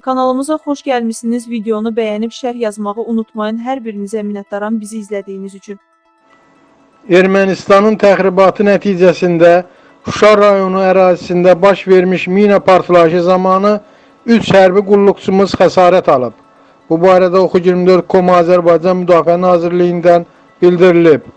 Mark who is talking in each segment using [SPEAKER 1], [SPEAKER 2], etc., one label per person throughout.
[SPEAKER 1] Kanalımıza xoş gəlmisiniz. Videonu bəyənib şərh yazmağı unutmayın. Hər birinizə minnətdaram bizi izlədiyiniz üçün.
[SPEAKER 2] Ermənistanın təxribatı nəticəsində Şuşa rayonu ərazisində baş vermiş mina partlayışı zamanı 3 hərbi qulluqçumuz xəsarət alıb. Bu barədə Oxu24.com Azərbaycan Müdafiə Nazirliyindən bildirilib.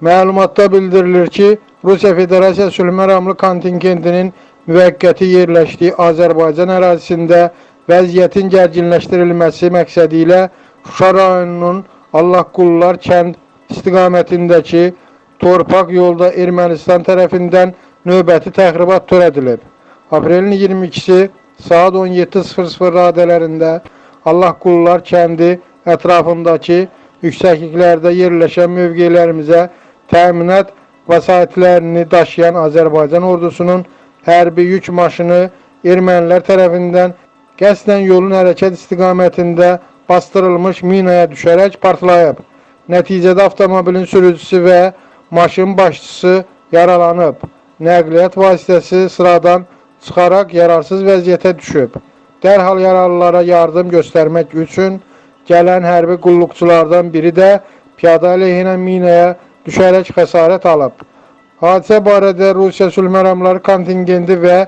[SPEAKER 2] Məlumatda bildirilir ki, Rusiya Federasiyası sülh məramlı kontingentinin müvəqqəti yerləşdiyi Azərbaycan ərazisində vəziyyətin gərginləşdirilməsi məqsədi ilə Şuşa rayonunun Allahqullular kənd istiqamətindəki torpaq yolda Ermənistan tərəfindən növbəti təxribat törədilib. Aprelin 22-si saat 17:00 radələrində Allahqullular kəndi ətrafındakı yüksəkliklərdə yerləşən mövqelərimizə təminat vəsaitlərini daşıyan Azərbaycan ordusunun hərbi yük maşını ermənilər tərəfindən qəsdən yolun hərəkət istiqamətində bastırılmış minaya düşərək partlayıb. Nəticədə avtomobilin sürücüsü və maşın başçısı yaralanıb. Nəqliyyat vasitəsi sıradan çıxaraq yararsız vəziyyətə düşüb. Dərhal yaralılara yardım göstərmək üçün gələn hərbi qulluqçulardan biri də piyada əleyhinə minaya düşərək xəsarət alıb. Hadisə barədə Rusiya sülh məramları kontingenti və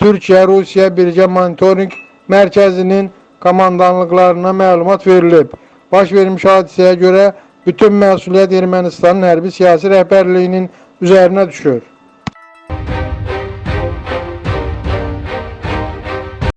[SPEAKER 2] Türkiyə-Rusiya birgə monitorinq mərkəzinin komandanlıqlarına məlumat verilib. Baş vermiş hadisəyə görə bütün məsuliyyət Ermənistanın hərbi siyasi rəhbərliyinin üzərinə düşür.